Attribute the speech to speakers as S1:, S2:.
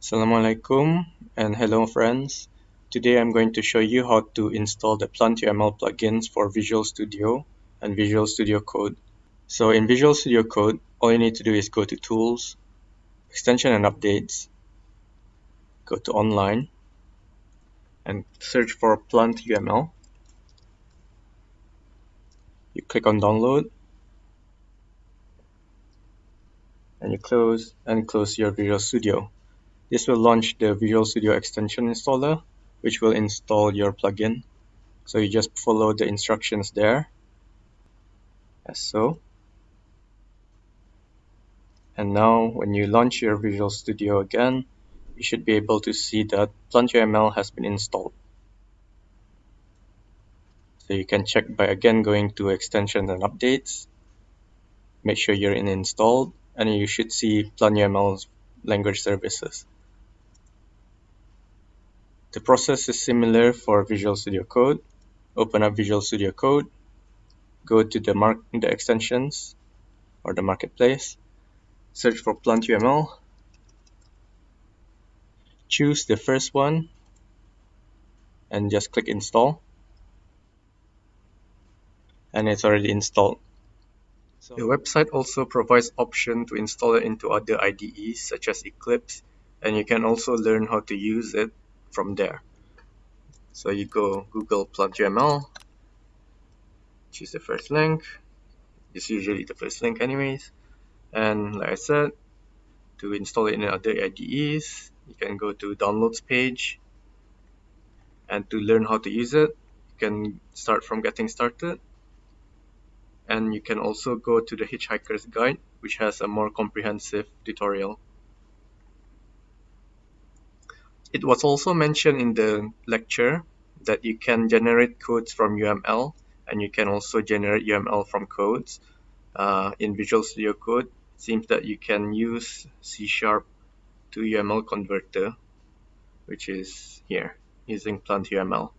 S1: Assalamualaikum and hello friends. Today I'm going to show you how to install the PlantUML plugins for Visual Studio and Visual Studio Code. So in Visual Studio Code, all you need to do is go to Tools, Extension and Updates, go to Online, and search for PlantUML. You click on Download, and you close and close your Visual Studio. This will launch the Visual Studio Extension installer, which will install your plugin. So you just follow the instructions there, as so. And now when you launch your Visual Studio again, you should be able to see that PlantUML has been installed. So you can check by again going to extensions and updates. Make sure you're in installed and you should see PlantUML's language services. The process is similar for Visual Studio Code. Open up Visual Studio Code, go to the, mark the extensions or the marketplace, search for PlantUML, choose the first one, and just click install. And it's already installed. So the website also provides option to install it into other IDEs such as Eclipse, and you can also learn how to use it from there. So you go Google PlantUML, choose the first link. It's usually the first link anyways. And like I said, to install it in other IDEs, you can go to downloads page. And to learn how to use it, you can start from getting started. And you can also go to the Hitchhiker's Guide, which has a more comprehensive tutorial. It was also mentioned in the lecture that you can generate codes from UML and you can also generate UML from codes. Uh, in Visual Studio Code, it seems that you can use C Sharp to UML converter, which is here using PlantUML.